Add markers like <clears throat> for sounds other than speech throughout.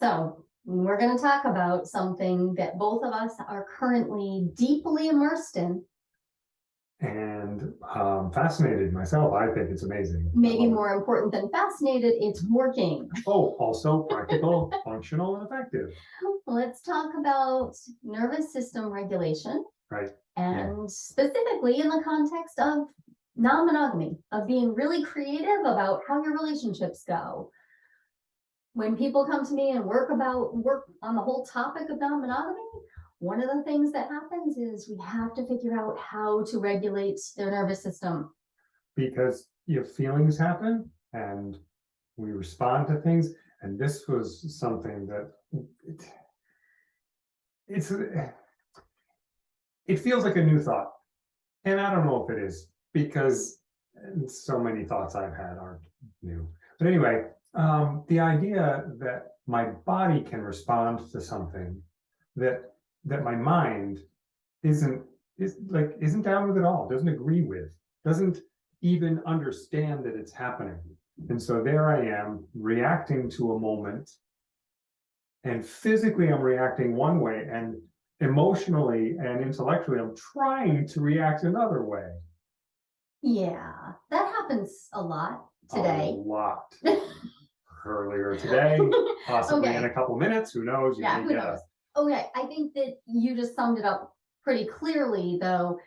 So we're gonna talk about something that both of us are currently deeply immersed in, And um fascinated myself. I think it's amazing. Maybe love it. more important than fascinated, it's working. Oh, <laughs> also practical, functional and effective. Let's talk about nervous system regulation. Right, And specifically in the context of non-monogamy, of being really creative about how your relationships go. When people come to me and work about, work on the whole topic of non-monogamy, one of the things that happens is we have to figure out how to regulate their nervous system. Because your feelings happen and we respond to things. And this was something that it- it's it feels like a new thought. And I don't know if it is because so many thoughts I've had aren't new. But anyway, um, the idea that my body can respond to something that that my mind isn't is like isn't down with at all, doesn't agree with, doesn't even understand that it's happening. And so there I am reacting to a moment. And physically I'm reacting one way and emotionally and intellectually I'm trying to react another way. Yeah, that happens a lot today. A lot. <laughs> Earlier <laughs> today, possibly in a couple minutes, who knows? You Yeah, who get a- Okay, I think that you just summed it up pretty clearly, though.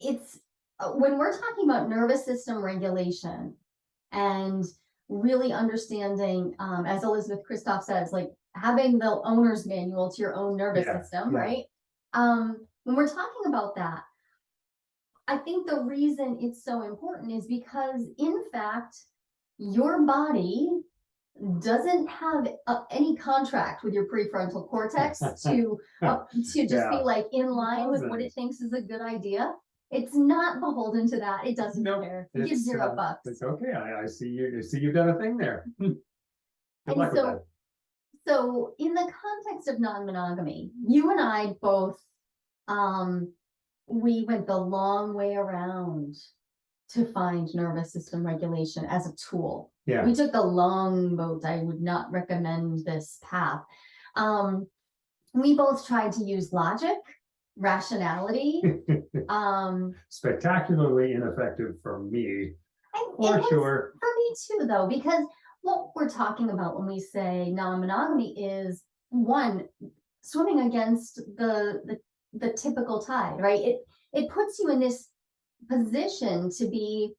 It's, uh, when we're talking about nervous system regulation and really understanding, um, as Elizabeth Kristof says, like having the owner's manual to your own nervous Yeah, system, yeah. right? Um, when we're talking about that, I think the reason it's so important is because in fact, your body doesn't have uh, any contract with your prefrontal cortex <laughs> to uh, to just be like in line with what it thinks is a good idea. It's not beholden to that. It doesn't Nope, care. It gives zero uh, bucks. It's okay, I, I see you, I see you've done a thing there. <laughs> And so- So in the context of non-monogamy, you and I both, um, we went the long way around to find nervous system regulation as a tool. Yeah, We took the long boat. I would not recommend this path. Um, we both tried to use logic, rationality, <laughs> um, spectacularly ineffective for me, and for sure. for me too, though, because what we're talking about when we say non-monogamy is one, swimming against the, the, the typical tide, right? It, it puts you in this position to be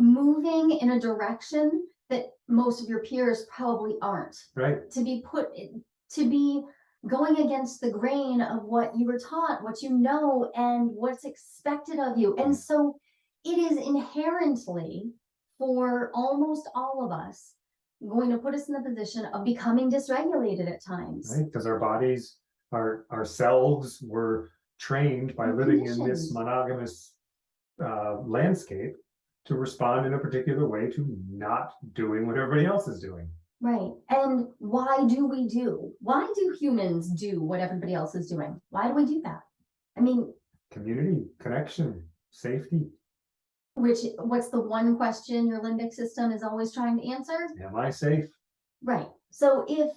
moving in a direction that most of your peers probably aren't. Right, To be put, to be going against the grain of what you were taught, what you know, and what's expected of you. And so it is inherently for almost all of us going to put us in the position of becoming dysregulated at times. right, because our bodies, our, ourselves were trained by living in this monogamous uh, landscape to respond in a particular way to not doing what everybody else is doing. Right. And why do we do? Why do humans do what everybody else is doing? Why do we do that? I mean, Community, connection, safety, which, what's the one question your limbic system is always trying to answer? am I safe? Right, so if,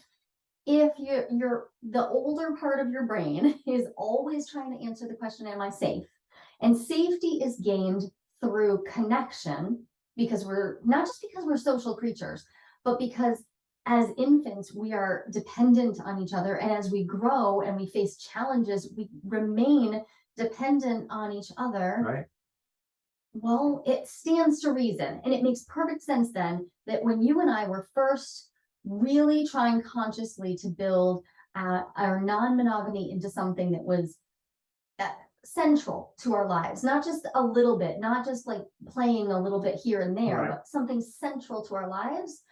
if you're, you're, the older part of your brain <laughs> is always trying to answer the question, am I safe? And safety is gained through connection, because we're, not just because we're social creatures, but because as infants, we are dependent on each other, and as we grow and we face challenges, we remain dependent on each other. Right, Well, it stands to reason, and it makes perfect sense then that when you and I were first really trying consciously to build uh, our non-monogamy into something that was uh, central to our lives, not just a little bit, not just like playing a little bit here and there, Right. but something central to our lives.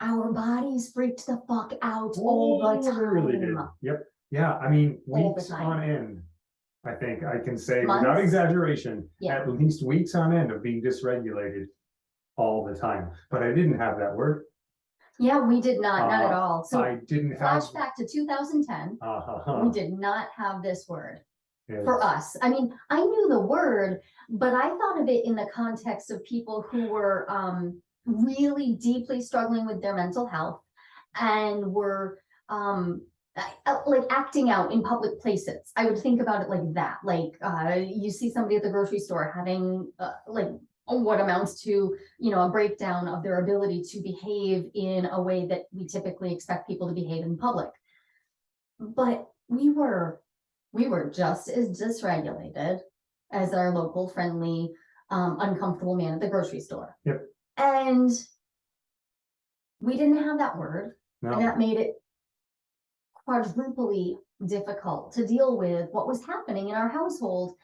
Our bodies freaked the fuck out all the Oh, they really did. Yep, yeah, I mean, weeks on end. I think I can say without exaggeration, Yeah. at least weeks on end of being dysregulated all the time, but I didn't have that word. Yeah, we did not, not at Uh, all. So I didn't have. flashback to two thousand ten, Uh-huh. we did not have this word. Yes. for us. I mean, I knew the word, but I thought of it in the context of people who were um really deeply struggling with their mental health and were um, like acting out in public places. I would think about it like that, like, uh, you see somebody at the grocery store having, uh, like, what amounts to, you know, a breakdown of their ability to behave in a way that we typically expect people to behave in public. But we were, we were just as dysregulated as our local friendly, um, uncomfortable man at the grocery store. Yep. And we didn't have that word, and that made it quadruply difficult to deal with what was happening in our household.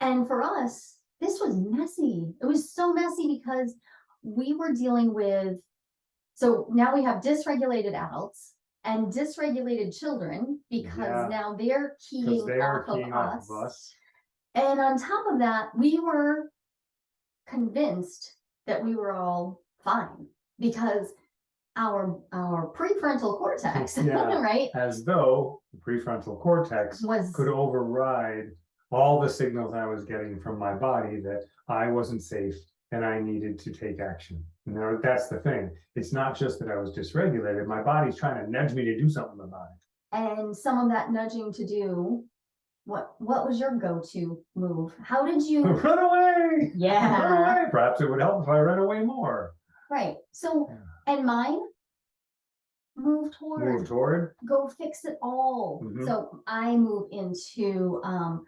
And for us, this was messy. It was so messy because we were dealing with, so now we have dysregulated adults and dysregulated children because Yeah. now they're keying they off of off us. us. And on top of that, we were convinced that we were all fine because our, our prefrontal cortex, <laughs> Yeah. right, As though the prefrontal cortex was, could override all the signals I was getting from my body that I wasn't safe and I needed to take action. Now, that's the thing. It's not just that I was dysregulated. My body's trying to nudge me to do something about it. and some of that nudging to do, what, what was your go-to move? How did you, <laughs> Run away! Yeah. Run yeah, away! Perhaps it would help if I ran away more. right, so, and mine? Move toward. Move toward. go fix it all. Mhm. So I move into um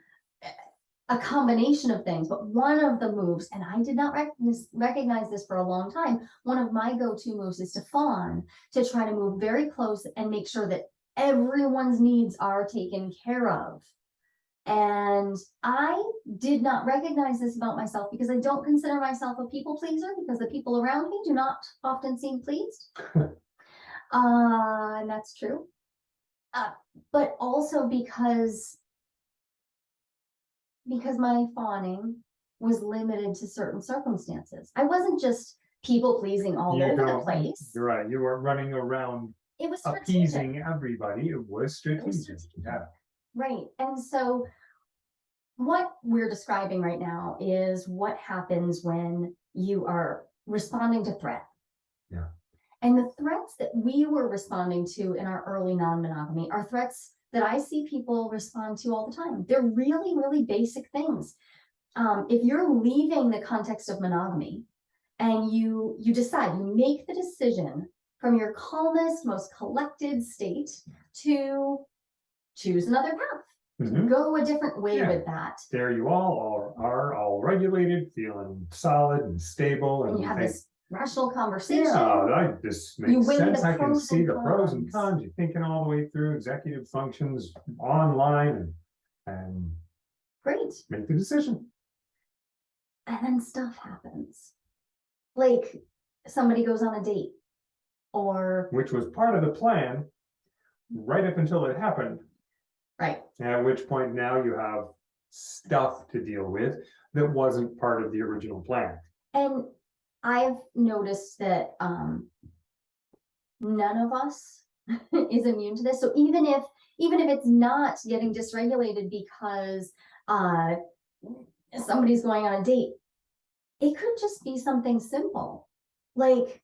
a combination of things, but one of the moves, and I did not recognize recognize this for a long time. One of my go-to moves is to fawn, to try to move very close and make sure that everyone's needs are taken care of. And I did not recognize this about myself because I don't consider myself a people pleaser because the people around me do not often seem pleased. <laughs> Uh, and that's true. Uh, but also because because my fawning was limited to certain circumstances. I wasn't just people pleasing all You over the place. You're right. You weren't running around It was strategic. appeasing everybody. It was strategic. strategic. Yeah. Right, and so what we're describing right now is what happens when you are responding to threat. Yeah. And the threats that we were responding to in our early non-monogamy are threats that I see people respond to all the time. They're really, really basic things. Um, if you're leaving the context of monogamy and you, you decide, you make the decision from your calmest, most collected state to choose another path, Mhm. go a different way Yeah. with that. There you all are, are all regulated, feeling solid and stable and And you have this rational conversation. yeah, I- just You makes weigh the sense. I can pros see and the pros and cons. cons. You're thinking all the way through executive functions online and, and Great. make the decision. And then stuff happens. Like somebody goes on a date or, which was part of the plan right up until it happened. right, At which point now you have stuff to deal with that wasn't part of the original plan. and I've noticed that, um, none of us <laughs> is immune to this. So even if, even if it's not getting dysregulated because, uh, somebody's going on a date, it could just be something simple. Like,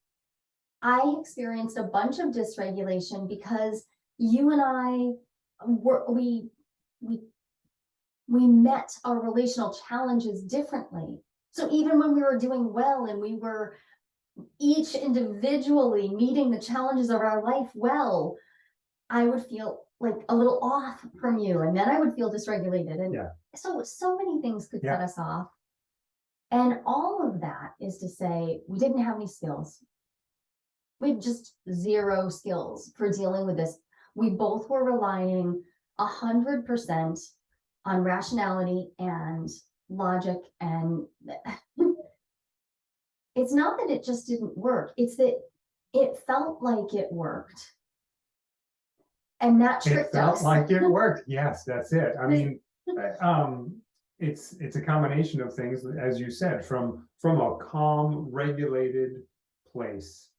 I experienced a bunch of dysregulation because you and I were, we, we, we met our relational challenges differently. So even when we were doing well and we were each individually meeting the challenges of our life well, I would feel like a little off from you and then I would feel dysregulated and Yeah. so, so many things could Yeah. set us off. And all of that is to say, we didn't have any skills. We had just zero skills for dealing with this. We both were relying a hundred percent on rationality and logic and <laughs> it's not that it just didn't work, it's that it felt like it worked. And that tricked It felt us. like it <laughs> worked. Yes, that's it. I mean, <laughs> uh, um, it's, it's a combination of things, as you said, from, from a calm, regulated place.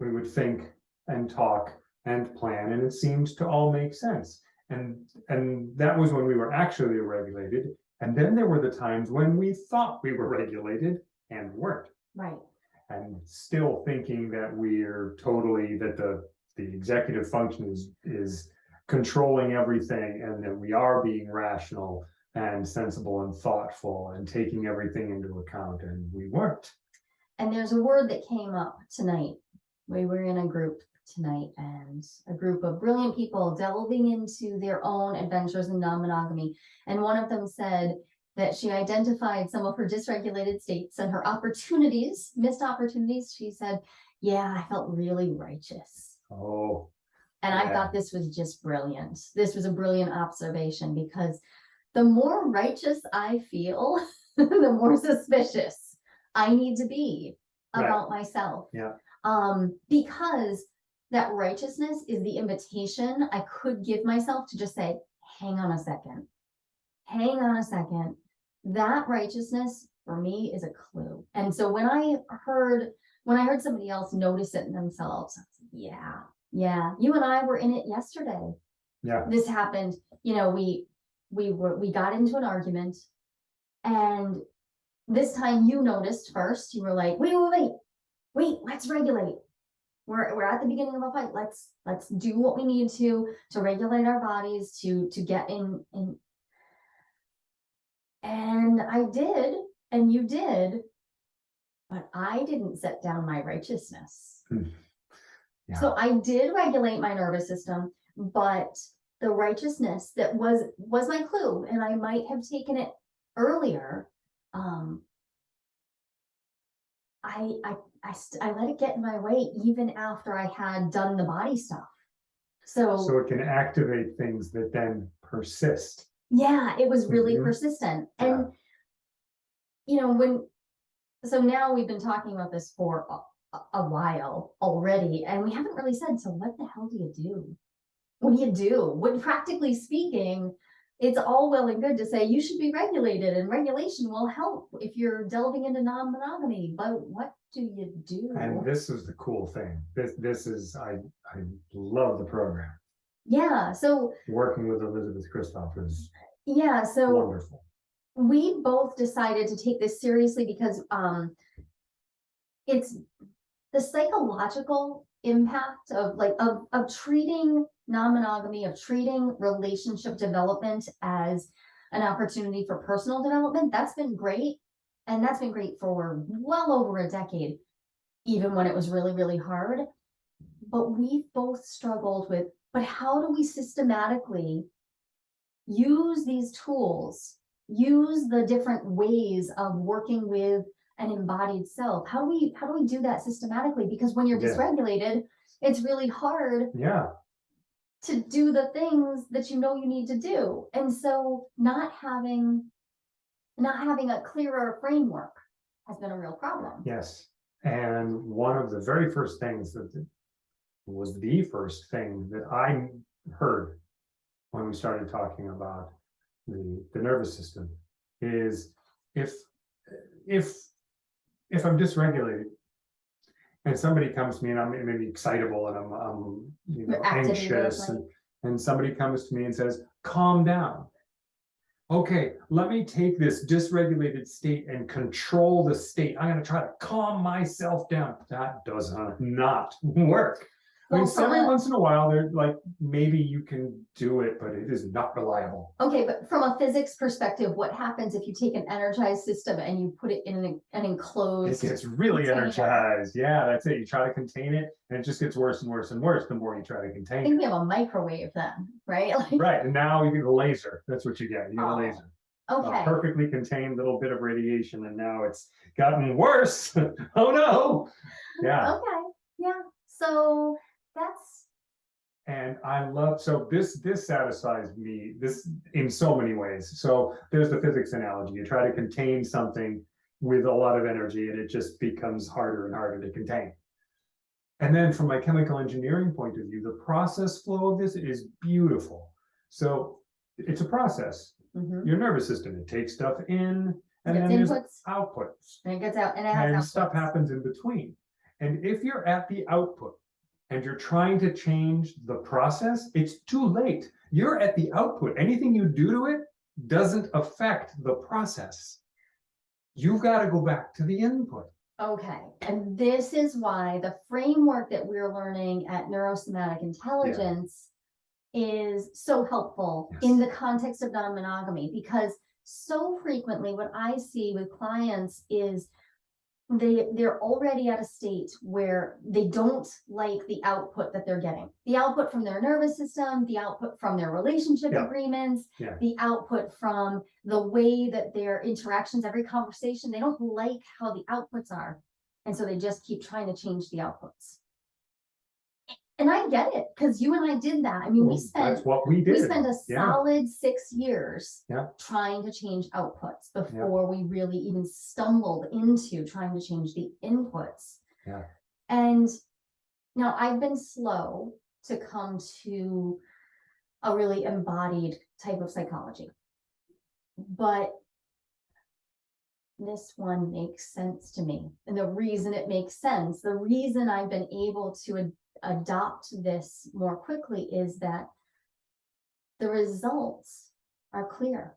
We would think and talk and plan, and it seemed to all make sense. And, and that was when we were actually regulated. And then there were the times when we thought we were regulated and weren't. Right, And still thinking that we're totally, that the the executive function is, is controlling everything and that we are being rational and sensible and thoughtful and taking everything into account and we weren't. And there's a word that came up tonight. We were in a group tonight and a group of brilliant people delving into their own adventures in non-monogamy. And one of them said that she identified some of her dysregulated states and her opportunities, missed opportunities. She said, yeah, I felt really righteous. Oh, And I thought this was just brilliant. This was a brilliant observation because the more righteous I feel, <laughs> the more suspicious I need to be Right. about myself. Yeah. Um, because that righteousness is the invitation I could give myself to just say, hang on a second. Hang on a second. That righteousness for me is a clue. And so when I heard, when I heard somebody else notice it in themselves, I was like, yeah, yeah, you and I were in it yesterday. yeah, This happened, you know, we, we were, we got into an argument. And this time you noticed first, you were like, wait, wait, wait, wait, let's regulate. We're, we're at the beginning of a fight. Let's, let's do what we need to, to regulate our bodies, to, to get in, in. And I did, and you did. But I didn't set down my righteousness. yeah, So I did regulate my nervous system, but the righteousness that was, was my clue, and I might have taken it earlier. Um. I, I, I, st- I let it get in my way even after I had done the body stuff. So, so it can activate things that then persist. yeah, it was really Mhm. persistent Yeah. and. You know, when, so now we've been talking about this for a, a- a while already, and we haven't really said, so what the hell do you do? What do you do? When practically speaking, it's all well and good to say you should be regulated and regulation will help if you're delving into non-monogamy, but what do you do? And this is the cool thing. This, this is, I, I love the program. Yeah, so, Working with Elizabeth Kristof is yeah, so. wonderful. we both decided to take this seriously because um it's the psychological impact of like of of treating non-monogamy of treating relationship development as an opportunity for personal development that's been great and that's been great for well over a decade even when it was really really hard but we both struggled with but how do we systematically use these tools use the different ways of working with an embodied self. How do we, how do we do that systematically? Because when you're Yeah. dysregulated, it's really hard Yeah, to do the things that you know you need to do. And so not having, not having a clearer framework has been a real problem. yes. And one of the very first things that was the first thing that I heard when we started talking about the, the nervous system is if, if, if I'm dysregulated and somebody comes to me and I'm maybe excitable and I'm, I'm, you know, anxious and, and somebody comes to me and says, calm down. Okay, let me take this dysregulated state and control the state. I'm gonna try to calm myself down. That does not work. I mean, Well, every a- once in a while, they're like maybe you can do it, but it is not reliable. Okay, but from a physics perspective, what happens if you take an energized system and you put it in an, an It gets really container? energized. Yeah, that's it. You try to contain it and it just gets worse and worse and worse the more you try to I contain think it. we have a microwave then, right? <laughs> Like, Right, and now you get a laser. That's what you get. You get a Oh, laser. okay. a perfectly contained little bit of radiation and now it's gotten worse. <laughs> oh no. <laughs> Yeah, Okay, yeah, so that's, and I love, so this, this satisfies me, this in so many ways. So there's the physics analogy. You try to contain something with a lot of energy and it just becomes harder and harder to contain. And then from my chemical engineering point of view, the process flow of this is beautiful. So it's a process. mhm. Your nervous system, it takes stuff in and then inputs outputs. and it gets out and it has and stuff happens in between. And if you're at the output and you're trying to change the process, it's too late. You're at the output. Anything you do to it doesn't affect the process. You've got to go back to the input. Okay, and this is why the framework that we're learning at neurosomatic intelligence is so helpful in the context of non-monogamy, because so frequently what I see with clients is they, they're already at a state where they don't like the output that they're getting. The output from their nervous system, the output from their relationship Yeah. agreements, Yeah. the output from the way that their interactions, every conversation, they don't like how the outputs are. And so they just keep trying to change the outputs. And I get it, because you and I did that. I mean, we spent That's what we did. we spent a yeah. solid six years. Yeah. Trying to change outputs before we really even stumbled into trying to change the inputs. Yeah. And now I've been slow to come to a really embodied type of psychology. But this one makes sense to me. And the reason it makes sense, the reason I've been able to adopt this more quickly is that the results are clear.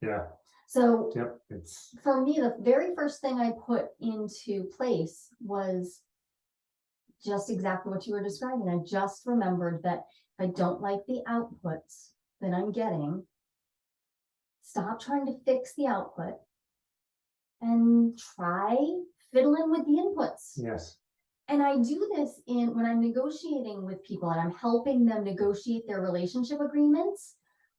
Yeah, So yep, it's, for me, the very first thing I put into place was just exactly what you were describing. I just remembered that if I don't like the outputs that I'm getting, stop trying to fix the output and try fiddling with the inputs. yes, And I do this in when I'm negotiating with people and I'm helping them negotiate their relationship agreements.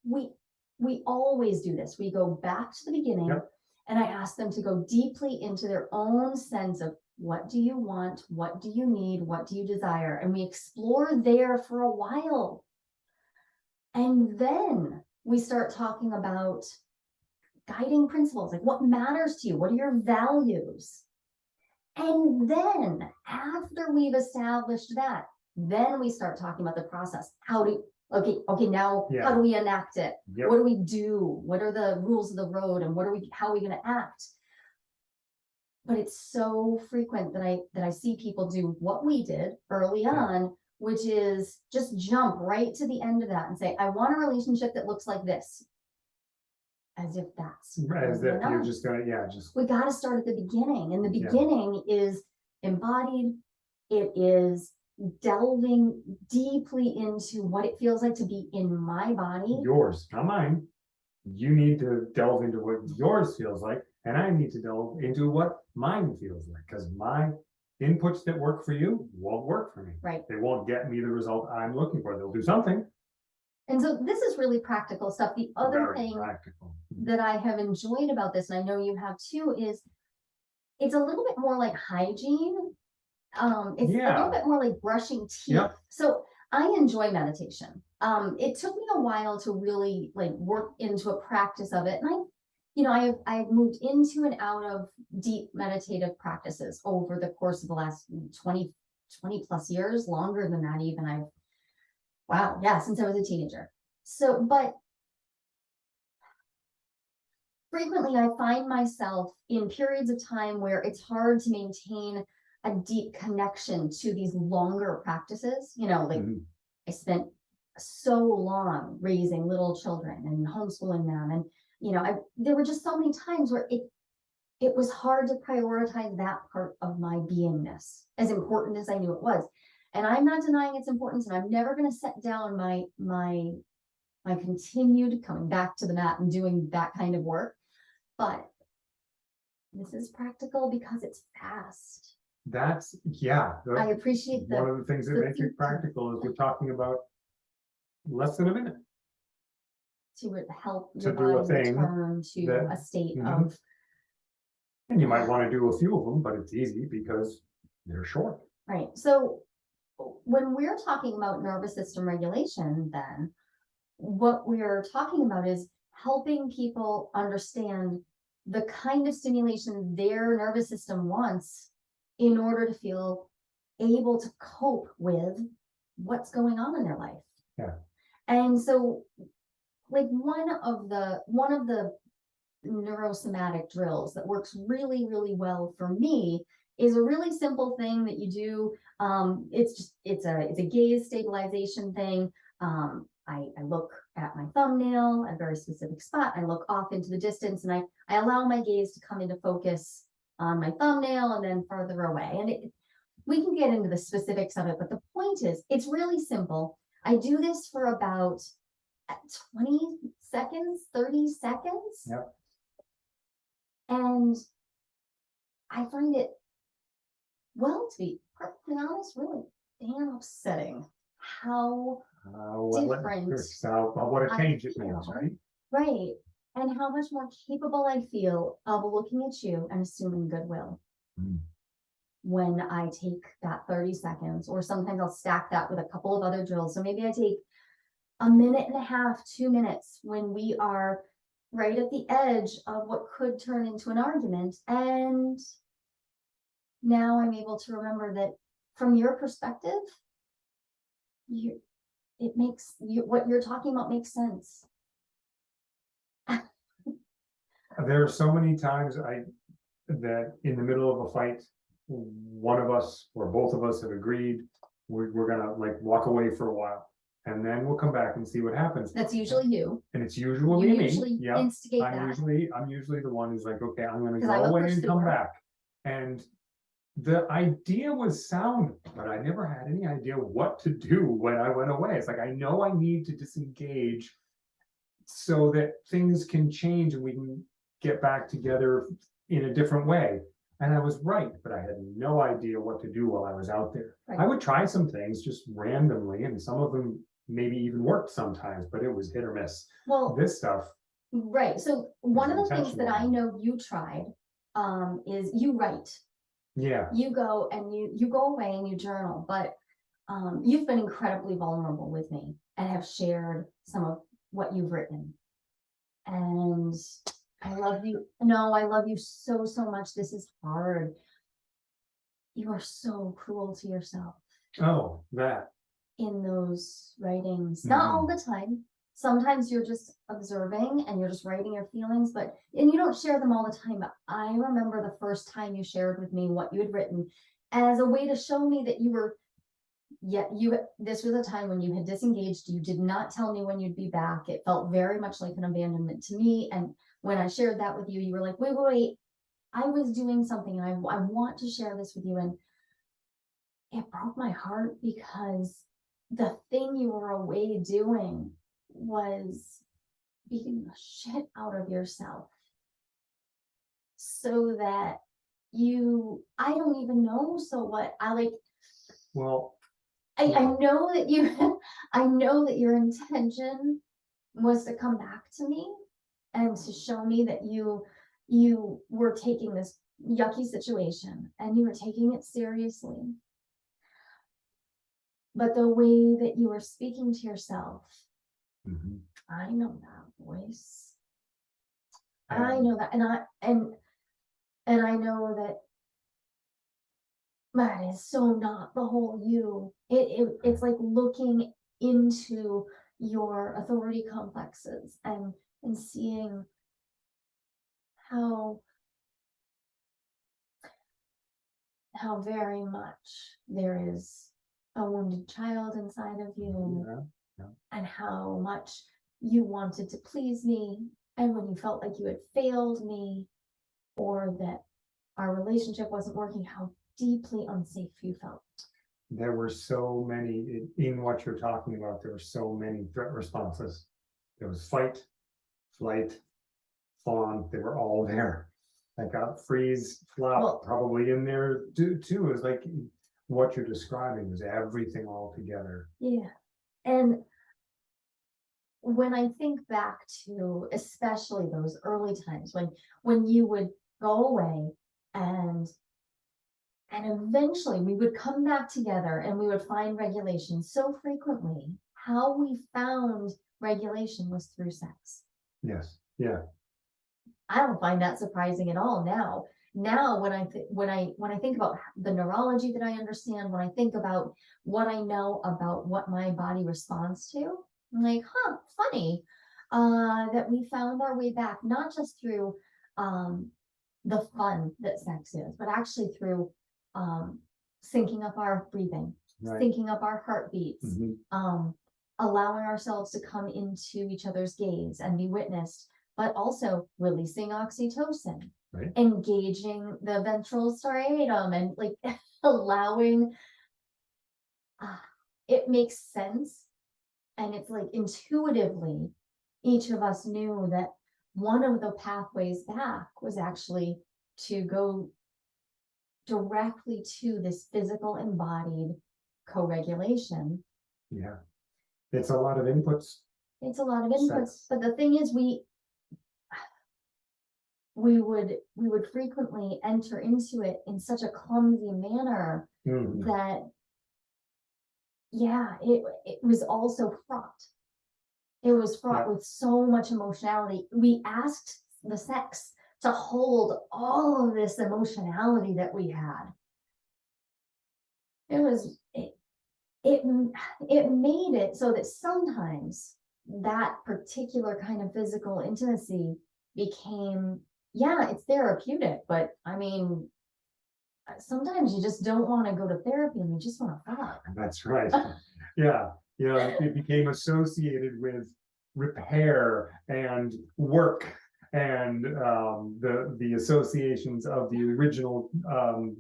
We we always do this. We go back to the beginning Yep. and I ask them to go deeply into their own sense of what do you want? What do you need? What do you desire? And we explore there for a while. And then we start talking about guiding principles, like what matters to you? What are your values? And then after we've established that, then we start talking about the process. How do, okay, okay, now Yeah. how do we enact it? yep, What do we do? What are the rules of the road and what are we, how are we gonna act? But it's so frequent that I, that I see people do what we did early Yeah. on, which is just jump right to the end of that and say, I want a relationship that looks like this. As if that's. as if you're just gonna, yeah, just, we gotta start at the beginning, and the Yeah. beginning is embodied. It is delving deeply into what it feels like to be in my body. yours, not mine. You need to delve into what yours feels like, and I need to delve into what mine feels like, because my inputs that work for you won't work for me. Right, They won't get me the result I'm looking for. They'll do something. And so this is really practical stuff. The other very thing Practical. that I have enjoyed about this, and I know you have too, is it's a little bit more like hygiene. Um, it's a Yeah. little bit more like brushing teeth. Yep. So I enjoy meditation. Um, it took me a while to really like work into a practice of it. And I, you know, I've, I've moved into and out of deep meditative practices over the course of the last 20, 20 plus years, longer than that even. I've, wow, yeah, since I was a teenager. So, but frequently I find myself in periods of time where it's hard to maintain a deep connection to these longer practices. You know, like Mhm. I spent so long raising little children and homeschooling them. And, you know, I, there were just so many times where it, it was hard to prioritize that part of my beingness as important as I knew it was. And I'm not denying its importance and I'm never going to set down my, my, my continued coming back to the mat and doing that kind of work. But this is practical because it's fast. That's, yeah. the- I appreciate One of the things that the makes it practical is we're talking about less than a minute. to help To do a thing return to that- a state Mhm. of And you might want to do a few of them, but it's easy because they're short. Right, so when we're talking about nervous system regulation, then what we're talking about is helping people understand the kind of stimulation their nervous system wants in order to feel able to cope with what's going on in their life. Yeah. And so, like, one of the, one of the neurosomatic drills that works really, really well for me is a really simple thing that you do. Um, it's just, it's a, it's a gaze stabilization thing. Um, I, I look at my thumbnail at a very specific spot. I look off into the distance and I, I allow my gaze to come into focus on my thumbnail and then further away. And it, we can get into the specifics of it, but the point is, it's really simple. I do this for about uh, twenty seconds, thirty seconds. Yep. And I find it, well, to be perfectly honest, really damn upsetting how Uh, what, what, Different. so, what a I change it means, feel. right? Right, and how much more capable I feel of looking at you and assuming goodwill. Mm. When I take that thirty seconds, or sometimes I'll stack that with a couple of other drills, so maybe I take. A minute and a half, two minutes, when we are right at the edge of what could turn into an argument, and. Now I'm able to remember that from your perspective. You, it makes, you, what you're talking about makes sense. <laughs> There are so many times I, that in the middle of a fight, one of us or both of us have agreed, we're, we're gonna like walk away for a while. And then we'll come back and see what happens. That's usually you. And it's usually You me, usually yeah. instigate I'm that. usually, I'm usually the one who's like, okay, I'm gonna 'Cause I'm go away and come back. And the idea was sound, but I never had any idea what to do when I went away. It's like, I know I need to disengage so that things can change and we can get back together in a different way. And I was right, but I had no idea what to do while I was out there. I would try some things just randomly and some of them maybe even worked sometimes, but it was hit or miss. Well, This stuff, right, so one of the things that I know you tried, um, is you write. Yeah, You go and you, you go away and you journal, but, um, you've been incredibly vulnerable with me and have shared some of what you've written. And I love you, no, I love you so, so much, this is hard. You are so cruel to yourself. oh, that, in those writings, not all Mm-hmm. the time. Sometimes you're just observing and you're just writing your feelings, but, and you don't share them all the time, but I remember the first time you shared with me what you had written as a way to show me that you were, yet you, this was a time when you had disengaged, you did not tell me when you'd be back. It felt very much like an abandonment to me, and when I shared that with you, you were like, wait, wait, wait. I was doing something and I, I want to share this with you and it broke my heart because the thing you were away doing was beating the shit out of yourself. So that you, I don't even know, so what, I like, well, I, I know that you, <laughs> I know that your intention was to come back to me and to show me that you, you were taking this yucky situation and you were taking it seriously. But the way that you were speaking to yourself, mhm. I know that voice. I know that, and I, and, and I know that that is so not the whole you. It, it, it's like looking into your authority complexes and, and seeing how how very much there is a wounded child inside of you yeah, and how much you wanted to please me and when you felt like you had failed me or that our relationship wasn't working, how deeply unsafe you felt. There were so many, in, what you're talking about, there were so many threat responses. There was fight, flight, fawn, they were all there. I got uh, freeze, Well- flop, probably in there too, too, is like what you're describing was everything all together. Yeah. And when I think back to especially those early times when when you would go away and and eventually we would come back together and we would find regulation so frequently how we found regulation was through sex. Yes, yeah, i don't find that surprising at all now now when i when i when i think about the neurology that i understand when i think about what i know about what my body responds to i'm like huh funny uh that we found our way back not just through um the fun that sex is but actually through um syncing up our breathing right. syncing up our heartbeats Mhm. um, allowing ourselves to come into each other's gaze and be witnessed, but also releasing oxytocin Right. engaging the ventral striatum and like <laughs> allowing. ah, It makes sense. And it's like intuitively, each of us knew that one of the pathways back was actually to go directly to this physical embodied co-regulation. Yeah. It's a lot of inputs. It's a lot of inputs, but the thing is, we we would, we would frequently enter into it in such a clumsy manner Mm, that yeah, it, it was also fraught. It was fraught with so much emotionality. We asked the sex to hold all of this emotionality that we had. It was, it, it, it made it so that sometimes that particular kind of physical intimacy became, yeah, it's therapeutic, but I mean, uh, sometimes you just don't want to go to therapy and you just want to fuck. <laughs> That's right. Yeah, you know, it became associated with repair and work. And um, the, the associations of the original um,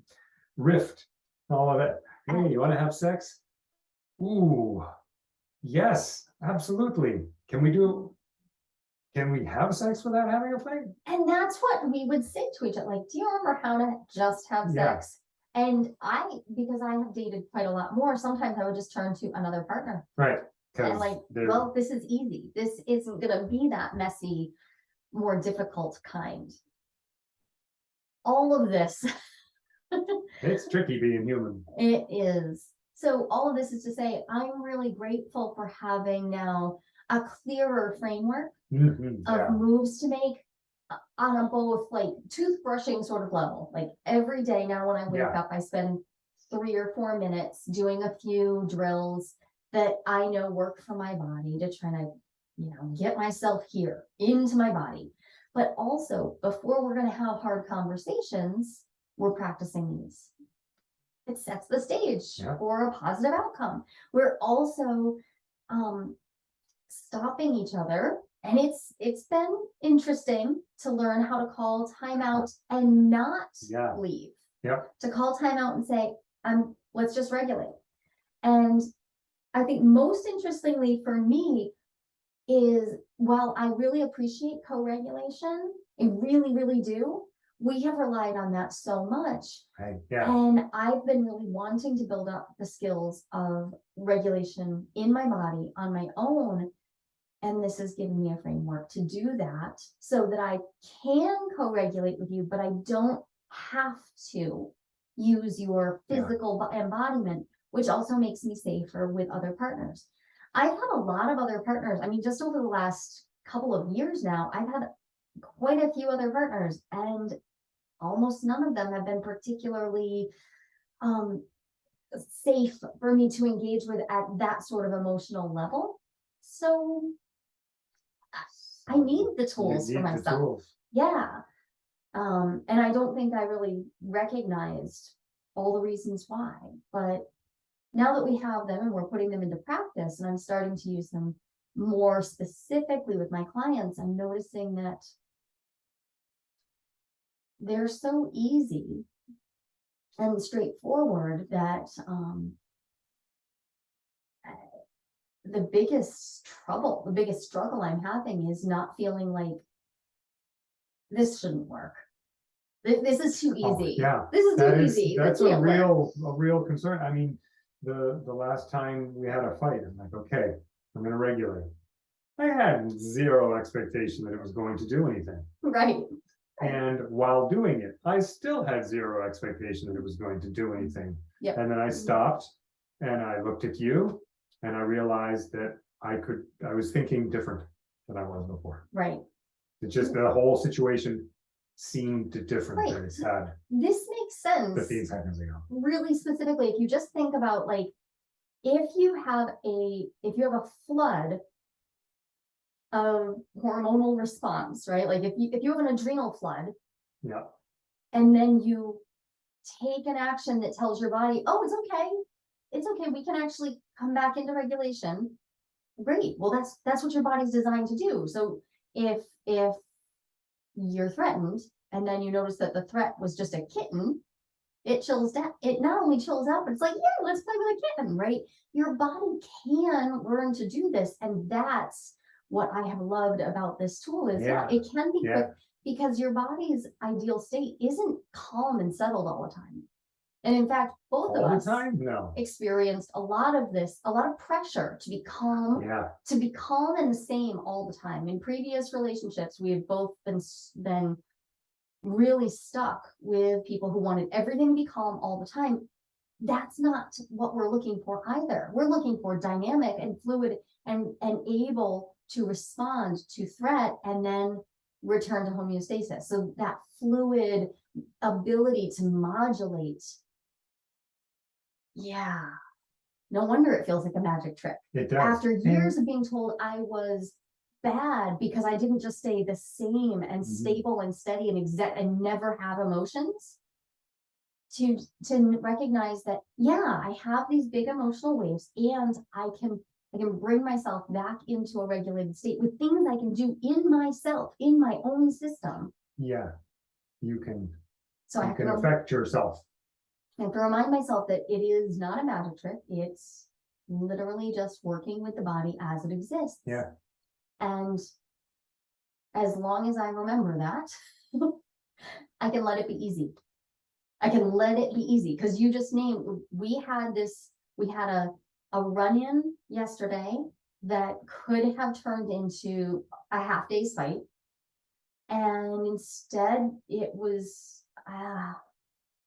rift, all of it. Hey, you wanna have sex? Ooh, yes, absolutely. Can we do? Can we have sex without having a fight? And that's what we would say to each other, like, do you remember how to just have Yeah. sex? And I, because I have dated quite a lot more, sometimes I would just turn to another partner Right. and like, they're- well, this is easy. This isn't gonna be that messy, more difficult kind. All of this, <laughs> It's tricky being human. it is. So all of this is to say, I'm really grateful for having now a clearer framework Mhm, yeah. of moves to make uh, on a both like toothbrushing sort of level, like every day now when I wake Yeah. up, I spend three or four minutes doing a few drills that I know work for my body to try to, you know, get myself here into my body. But also before we're gonna have hard conversations, we're practicing these. It sets the stage Yeah. for a positive outcome. We're also um stopping each other and it's it's been interesting to learn how to call timeout and not Yeah. leave. Yep. To call timeout and say, um, let's just regulate. And I think most interestingly for me is while I really appreciate co-regulation, I really, really do. We have relied on that so much. Right, yeah, And I've been really wanting to build up the skills of regulation in my body on my own. And this has given me a framework to do that so that I can co-regulate with you, but I don't have to use your physical bo- embodiment, which also makes me safer with other partners. I've had a lot of other partners. I mean, just over the last couple of years now, I've had quite a few other partners and almost none of them have been particularly um safe for me to engage with at that sort of emotional level. So I need the tools for myself. tools. Yeah. Um, and I don't think I really recognized all the reasons why, but now that we have them and we're putting them into practice and I'm starting to use them more specifically with my clients, I'm noticing that they're so easy and straightforward that, um, the biggest trouble, the biggest struggle I'm having is not feeling like this shouldn't work. This, is too Oh, easy. Yeah, This is that too is, easy. that's a can't work. real, a real concern. I mean, the, the last time we had a fight, I'm like, okay, I'm gonna regulate. I had zero expectation that it was going to do anything. Right, And while doing it, I still had zero expectation that it was going to do anything. Yep. And then I mm-hmm. stopped and I looked at you and I realized that I could, I was thinking different than I was before. right. It just, the whole situation seemed different than Right. it's had This makes sense. fifteen seconds ago. really specifically, if you just think about like, if you have a, if you have a flood of hormonal response, right? Like if you, if you have an adrenal flood Yeah, and then you take an action that tells your body, oh, it's okay. It's okay, we can actually come back into regulation. Great, well, that's, that's what your body's designed to do. So if, if you're threatened and then you notice that the threat was just a kitten, it chills down. It not only chills out, but it's like, yeah, let's play with a kitten, right? Your body can learn to do this, and that's what I have loved about this tool is yeah, it can be Yeah. quick because your body's ideal state isn't calm and settled all the time. And in fact, both of All the us time? Experienced a lot of this, a lot of pressure to be calm Yeah, to be calm and the same all the time. In previous relationships, we have both been been really stuck with people who wanted everything to be calm all the time. That's not what we're looking for either. We're looking for dynamic and fluid and and able to respond to threat and then return to homeostasis. So that fluid ability to modulate. Yeah. No wonder it feels like a magic trick it does. after And- years of being told I was bad because I didn't just stay the same and Mhm. stable and steady and exact and never have emotions. To to recognize that, yeah, I have these big emotional waves and I can I can bring myself back into a regulated state with things I can do in myself, in my own system. Yeah, you can, So you to can affect yourself. I have to remind myself that it is not a magic trick. It's literally just working with the body as it exists. Yeah. And as long as I remember that, <laughs> I can let it be easy. I can let it be easy because you just named, we had this, we had a, a run-in yesterday that could have turned into a half day's fight. And instead it was, uh,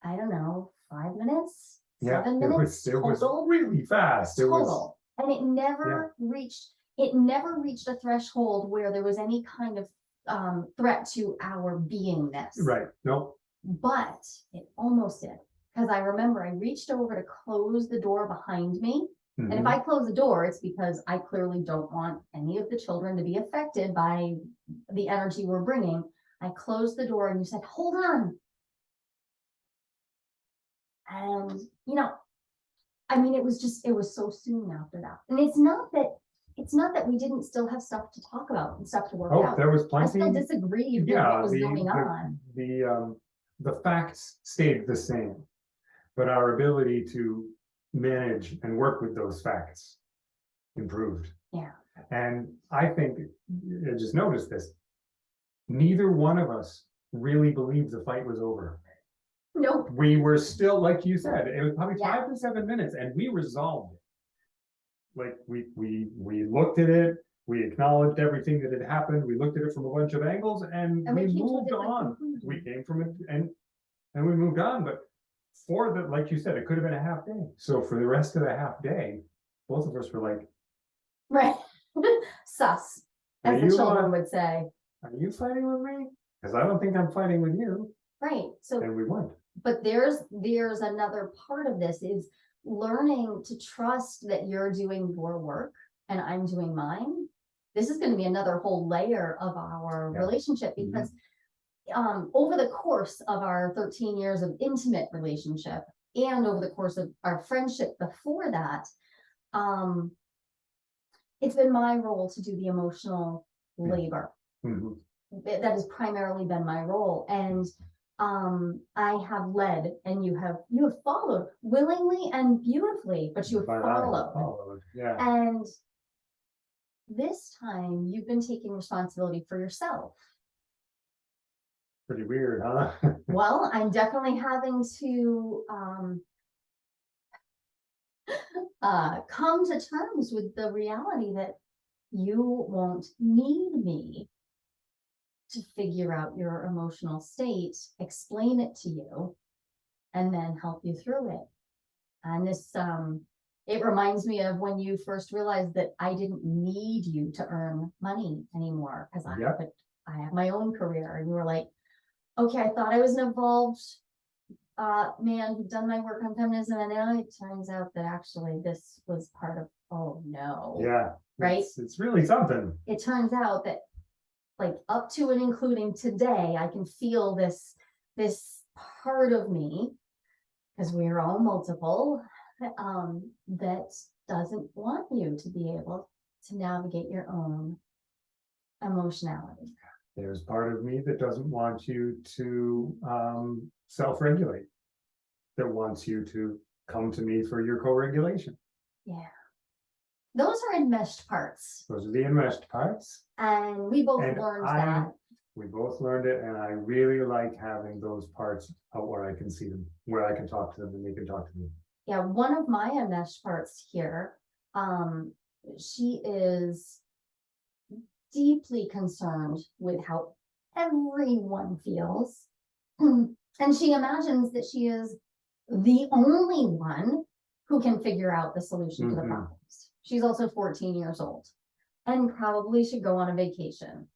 I don't know, five minutes, Yeah, seven it minutes was, it was total really fast. It was, total. And it never reached, it never reached a threshold where there was any kind of um threat to our beingness. right, no, But it almost did. Cause I remember I reached over to close the door behind me. And if mhm, I close the door, it's because I clearly don't want any of the children to be affected by the energy we're bringing. I closed the door and you said, hold on. And, you know, I mean, it was just, it was so soon after that. And it's not that, it's not that we didn't still have stuff to talk about and stuff to work oh, out. there was I still plenty. disagreed with Yeah, what was the, going the, on. the, um, the facts stayed the same. But our ability to manage and work with those facts improved. Yeah. And I think, I just noticed this. Neither one of us really believed the fight was over. Nope, We were still, like you said, it was probably Yeah. five to seven minutes and we resolved it. Like, we, we, we looked at it, we acknowledged everything that had happened, we looked at it from a bunch of angles and and we we came to a moved on. We came from it and, and we moved on, but for the, like you said, it could have been a half day. So for the rest of the half day, both of us were like, Right. <laughs> Sus, as the you, children uh, would say. are you fighting with me? Cause I don't think I'm fighting with you. Right, so And we weren't. But there's, there's another part of this is learning to trust that you're doing your work and I'm doing mine. This is gonna be another whole layer of our Yeah. relationship Mhm. because um, over the course of our thirteen years of intimate relationship and over the course of our friendship before that, um, it's been my role to do the emotional labor Mhm. that that has primarily been my role and um I have led and you have you have followed willingly and beautifully but you have But followed followed, yeah. and this time you've been taking responsibility for yourself Pretty weird, huh? <laughs> well i'm definitely having to um <laughs> uh come to terms with the reality that you won't need me to figure out your emotional state, explain it to you, and then help you through it. And this, um, it reminds me of when you first realized that I didn't need you to earn money anymore, because I Yep. I have my own career, and you were like, okay, I thought I was an evolved uh, man who'd done my work on feminism, and now it turns out that actually this was part of, oh no. Yeah. Right? It's, it's really something. it turns out that like up to and including today, I can feel this, this part of me, because we are all multiple, um, that doesn't want you to be able to navigate your own emotionality. There's part of me that doesn't want you to um self-regulate. That wants you to come to me for your co-regulation. Yeah. Those are enmeshed parts, Those are the enmeshed parts. and we both And learned I- that. We both learned it and I really like having those parts out where I can see them, where I can talk to them and they can talk to me. Yeah, one of my enmeshed parts here, um, she is deeply concerned with how everyone feels. <clears throat> And she imagines that she is the only one who can figure out the solution to the Mhm. problems. She's also fourteen years old and probably should go on a vacation.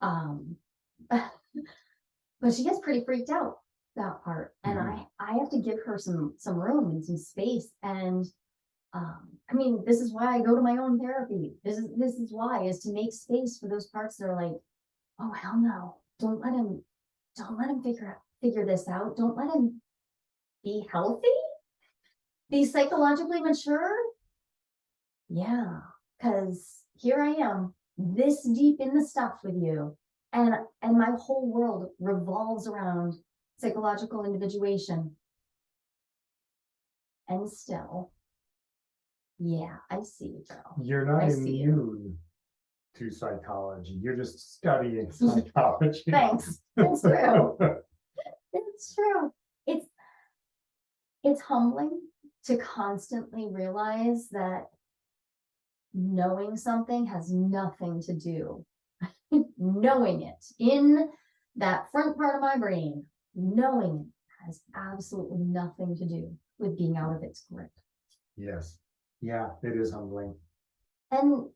Um, <laughs> but she gets pretty freaked out that part, and Mhm. I, I have to give her some, some room and some space, and um, I mean, this is why I go to my own therapy. This is, this is why, is to make space for those parts that are like, oh, hell no, don't let him, don't let him figure out, figure this out. Don't let him be healthy, be psychologically mature. Yeah, cause here I am, this deep in the stuff with you. And, and my whole world revolves around psychological individuation. And still, yeah, I see you, girl. You're not I immune to psychology. You're just studying <laughs> psychology. Thanks, it's true. <laughs> It's true. It's, it's humbling to constantly realize that knowing something has nothing to do. <laughs> Knowing it in that front part of my brain, knowing it has absolutely nothing to do with being out of its grip. Yes, yeah, it is humbling. And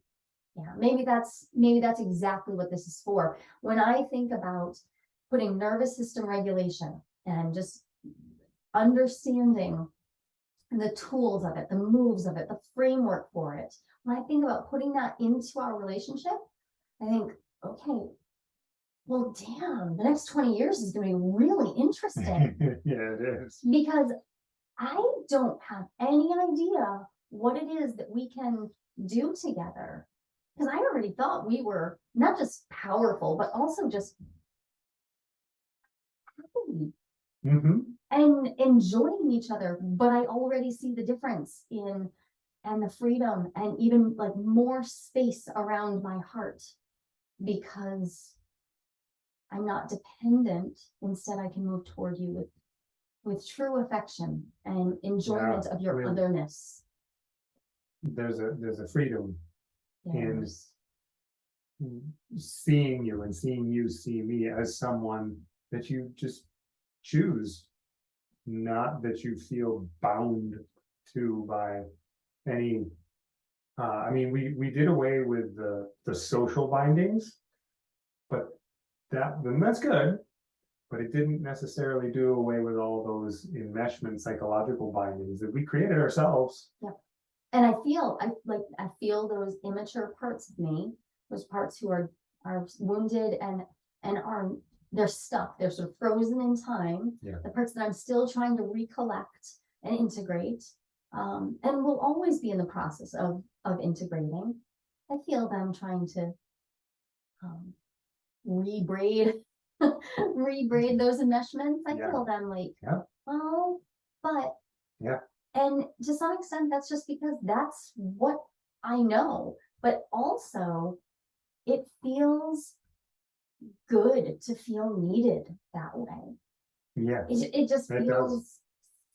yeah, maybe that's, maybe that's exactly what this is for. When I think about putting nervous system regulation and just understanding the tools of it, the moves of it, the framework for it, when I think about putting that into our relationship, I think, okay, well, damn, the next 20 years is going to be really interesting <laughs> Yeah, it is. because I don't have any idea what it is that we can do together. Because I already thought we were not just powerful, but also just happy hmm and enjoying each other. But I already see the difference in and the freedom and even like more space around my heart because I'm not dependent. Instead, I can move toward you with with true affection and enjoyment of your really. otherness. There's a, there's a freedom Yes. seeing you and seeing you see me as someone that you just choose. Not that you feel bound to by any. Uh, I mean, we, we did away with the, the social bindings. But that, then that's good. But it didn't necessarily do away with all those enmeshment psychological bindings that we created ourselves. Yeah, And I feel, I like, I feel those immature parts of me, those parts who are, are wounded and, and are, they're stuck, they're sort of frozen in time. Yeah. The parts that I'm still trying to recollect and integrate, um, and will always be in the process of, of integrating. I feel them trying to, um, rebraid, <laughs> rebraid those enmeshments. I Yeah. feel them like, Yeah. well, but. Yeah. And to some extent, that's just because that's what I know, but also it feels good to feel needed that way. Yeah, It, it just It does. feels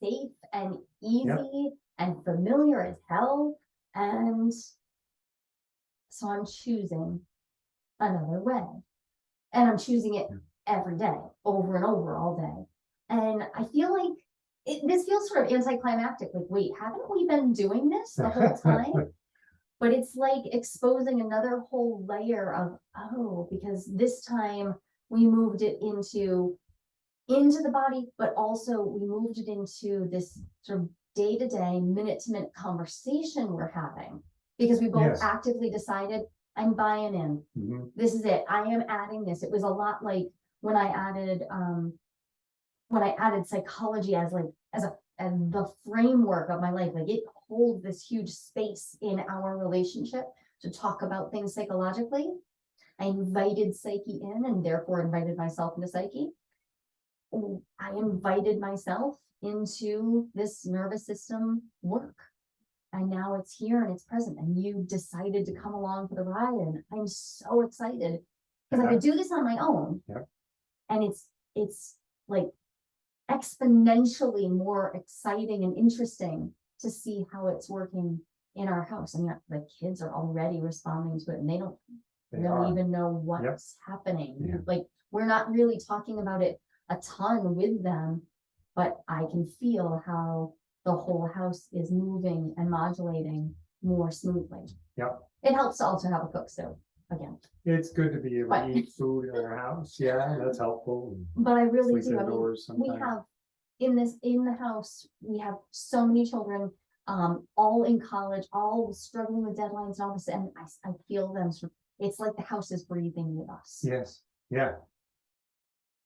safe and easy and familiar as hell. And so I'm choosing another way. And I'm choosing it every day, over and over all day. And I feel like it, this feels sort of anticlimactic, like, wait, haven't we been doing this the whole <laughs> time? But it's like exposing another whole layer of, oh, because this time we moved it into into the body, but also we moved it into this sort of day-to-day, minute-to-minute conversation we're having. Because we both Yes. actively decided, I'm buying in, mhm, this is it, I am adding this. It was a lot like when I added, um, when I added psychology as like, as a, as the framework of my life, like it holds this huge space in our relationship to talk about things psychologically. I invited Psyche in and therefore invited myself into Psyche. I invited myself into this nervous system work. And now it's here and it's present and you decided to come along for the ride and I'm so excited. Cause I could do this on my own. Yep. And it's, it's like exponentially more exciting and interesting to see how it's working in our house. And yet the kids are already responding to it and they don't They really are. even know what's happening. Yeah. Like, we're not really talking about it a ton with them, but I can feel how the whole house is moving and modulating more smoothly. Yep. It helps to also have a cook stove, again, It's good to be able to eat food in our house. Yeah, that's helpful. and but I really Sleep do. I mean, indoors we sometimes. have, in this, in the house, we have so many children, um, all in college, all struggling with deadlines and all this, and I, s- I feel them, sort of- it's like the house is breathing with us. Yes, yeah,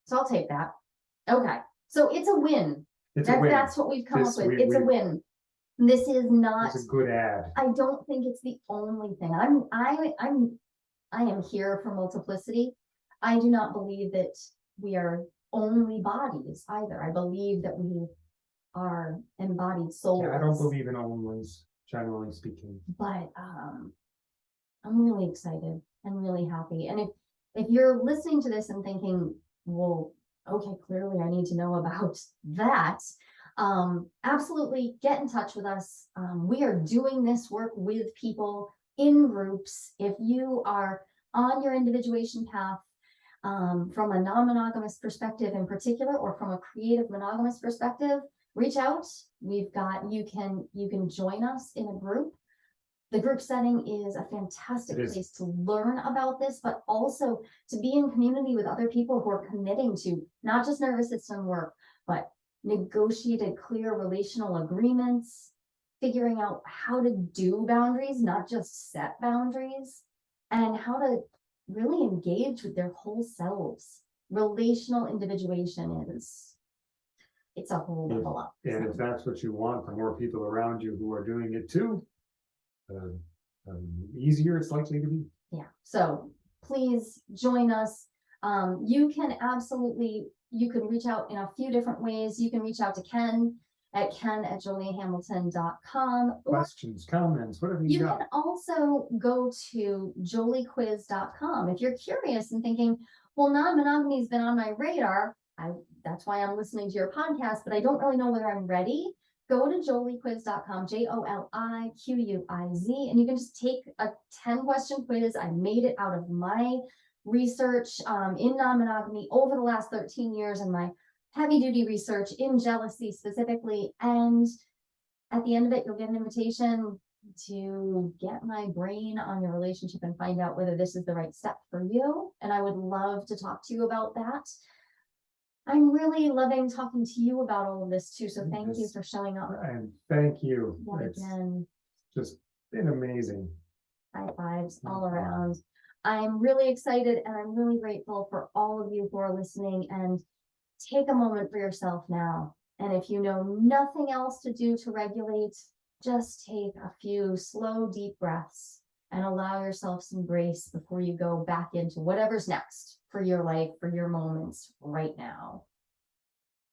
So I'll take that. Okay, so it's a win. it's a That's, win. that's what we've come up This with. we- It's a we- win. This is not, It's a good ad. I don't think it's the only thing. I'm, I, I'm, I am here for multiplicity. I do not believe that we are only bodies either. I believe that we are embodied souls. Yeah, I don't believe in onlys, generally speaking. But, um, I'm really excited and really happy. And if, if you're listening to this and thinking, well, okay, clearly I need to know about <laughs> that. Um, absolutely get in touch with us. Um, we are doing this work with people in groups. If you are on your individuation path, um, from a non-monogamous perspective in particular, or from a creative monogamous perspective, reach out. We've got, you can, you can join us in a group. The group setting is a fantastic is. place to learn about this, but also to be in community with other people who are committing to not just nervous system work, but negotiated clear relational agreements, figuring out how to do boundaries, not just set boundaries, and how to really engage with their whole selves. Relational individuation is, it's a whole Yeah. level up. And so. if that's what you want, the more people around you who are doing it too, uh, um, easier it's likely to be. Yeah, so please join us. Um, you can absolutely, you can reach out in a few different ways. You can reach out to Ken at ken at joliehamilton.com. Questions, comments, whatever you you got. can also go to joliequiz.com. If you're curious and thinking, well, non-monogamy's been on my radar. I, that's why I'm listening to your podcast, but I don't really know whether I'm ready. Go to joliequiz.com, J O L I Q U I Z, and you can just take a 10 question quiz. I made it out of my research um, in non-monogamy over the last 13 years and my heavy duty research in jealousy specifically. And at the end of it, you'll get an invitation to get my brain on your relationship and find out whether this is the right step for you. And I would love to talk to you about that. I'm really loving talking to you about all of this too, so thank you for showing up And thank you. It's again. just been amazing. High fives all around. I'm really excited and I'm really grateful for all of you who are listening and take a moment for yourself now. And if you know nothing else to do to regulate, just take a few slow, deep breaths and allow yourself some grace before you go back into whatever's next for your life, for your moments right now.